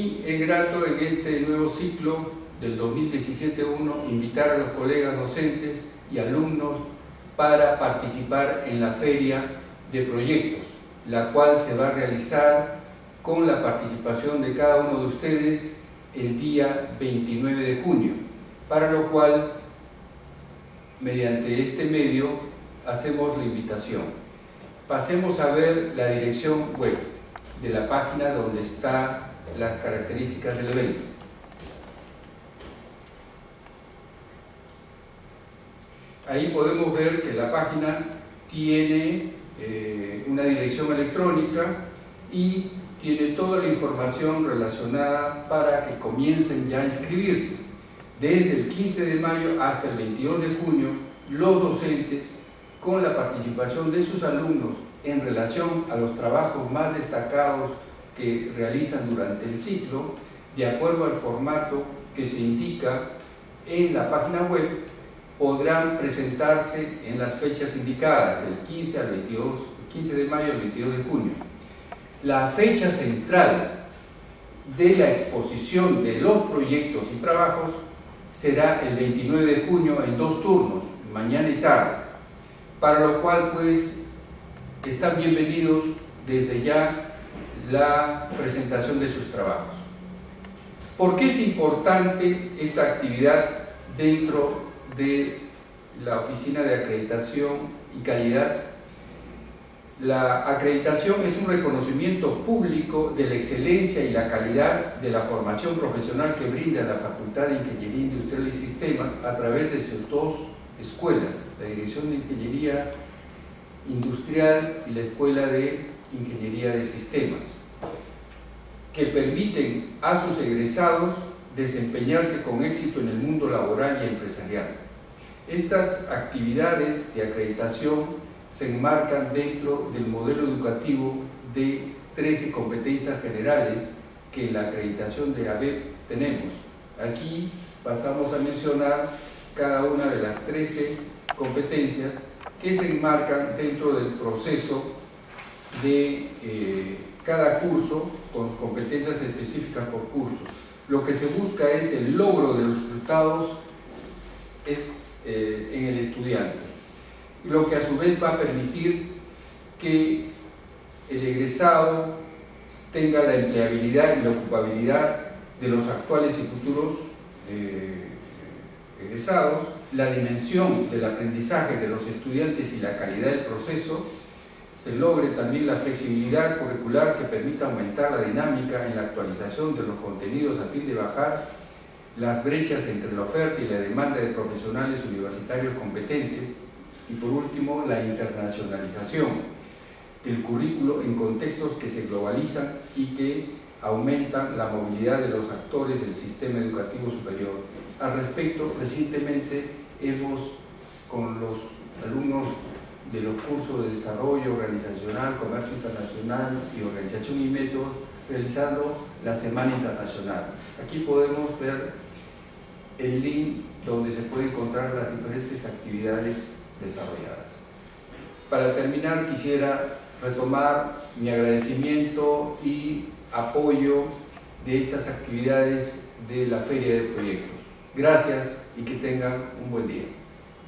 mí es grato en este nuevo ciclo del 2017-1 invitar a los colegas docentes y alumnos para participar en la feria de proyectos, la cual se va a realizar con la participación de cada uno de ustedes el día 29 de junio, para lo cual, mediante este medio, hacemos la invitación. Pasemos a ver la dirección web de la página donde están las características del evento. Ahí podemos ver que la página tiene eh, una dirección electrónica y tiene toda la información relacionada para que comiencen ya a inscribirse. Desde el 15 de mayo hasta el 22 de junio, los docentes, con la participación de sus alumnos en relación a los trabajos más destacados que realizan durante el ciclo, de acuerdo al formato que se indica en la página web, podrán presentarse en las fechas indicadas, del 15, al 22, 15 de mayo al 22 de junio. La fecha central de la exposición de los proyectos y trabajos será el 29 de junio en dos turnos, mañana y tarde, para lo cual pues están bienvenidos desde ya la presentación de sus trabajos. ¿Por qué es importante esta actividad dentro de la Oficina de Acreditación y Calidad. La acreditación es un reconocimiento público de la excelencia y la calidad de la formación profesional que brinda la Facultad de Ingeniería Industrial y Sistemas a través de sus dos escuelas, la Dirección de Ingeniería Industrial y la Escuela de Ingeniería de Sistemas, que permiten a sus egresados desempeñarse con éxito en el mundo laboral y empresarial. Estas actividades de acreditación se enmarcan dentro del modelo educativo de 13 competencias generales que la acreditación de ABEP tenemos. Aquí pasamos a mencionar cada una de las 13 competencias que se enmarcan dentro del proceso de eh, cada curso con competencias específicas por curso. Lo que se busca es el logro de los resultados eh, en el estudiante, lo que a su vez va a permitir que el egresado tenga la empleabilidad y la ocupabilidad de los actuales y futuros eh, egresados, la dimensión del aprendizaje de los estudiantes y la calidad del proceso, se logre también la flexibilidad curricular que permita aumentar la dinámica en la actualización de los contenidos a fin de bajar las brechas entre la oferta y la demanda de profesionales universitarios competentes y por último la internacionalización del currículo en contextos que se globalizan y que aumentan la movilidad de los actores del sistema educativo superior. Al respecto, recientemente hemos con los alumnos de los cursos de desarrollo organizacional, comercio internacional y organización y métodos, realizando la Semana Internacional. Aquí podemos ver el link donde se puede encontrar las diferentes actividades desarrolladas. Para terminar quisiera retomar mi agradecimiento y apoyo de estas actividades de la Feria de Proyectos. Gracias y que tengan un buen día.